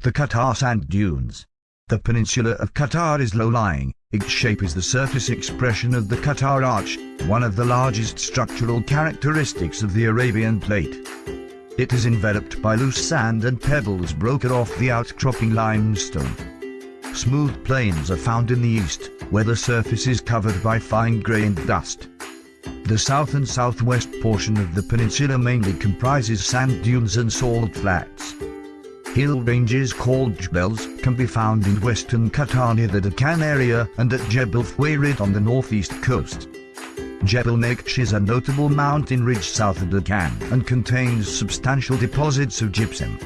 The Qatar Sand Dunes. The peninsula of Qatar is low-lying, its shape is the surface expression of the Qatar Arch, one of the largest structural characteristics of the Arabian Plate. It is enveloped by loose sand and pebbles broken off the outcropping limestone. Smooth plains are found in the east, where the surface is covered by fine-grained dust. The south and southwest portion of the peninsula mainly comprises sand dunes and salt flats. Hill ranges called Jebels can be found in western Qatar near the Dukhan area and at Jebel Fouairid on the northeast coast. Jebel Naksh is a notable mountain ridge south of Dukhan and contains substantial deposits of gypsum.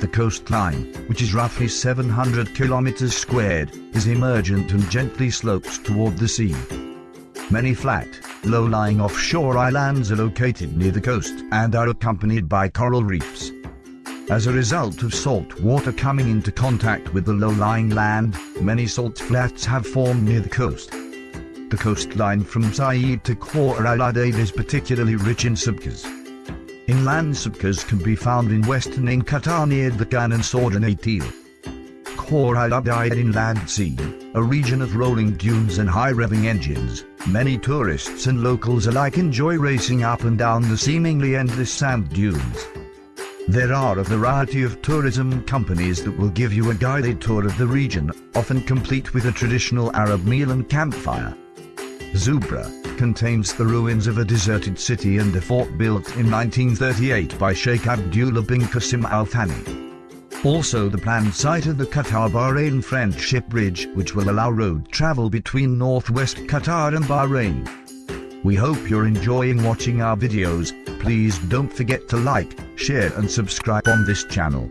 The coastline, which is roughly 700 kilometers squared, is emergent and gently slopes toward the sea. Many flat, low-lying offshore islands are located near the coast and are accompanied by coral reefs. As a result of salt water coming into contact with the low-lying land, many salt flats have formed near the coast. The coastline from Said to Khor al is particularly rich in sabkhas. Inland sabkhas can be found in western in near the Khan and Soudan Atil. Khor al Inland Sea, a region of rolling dunes and high-revving engines, many tourists and locals alike enjoy racing up and down the seemingly endless sand dunes. There are a variety of tourism companies that will give you a guided tour of the region, often complete with a traditional Arab meal and campfire. Zubarah contains the ruins of a deserted city and a fort built in 1938 by Sheikh Abdullah bin Qasim Al Thani. Also the planned site of the Qatar-Bahrain Friendship Bridge which will allow road travel between northwest Qatar and Bahrain. We hope you're enjoying watching our videos, please don't forget to like, share and subscribe on this channel.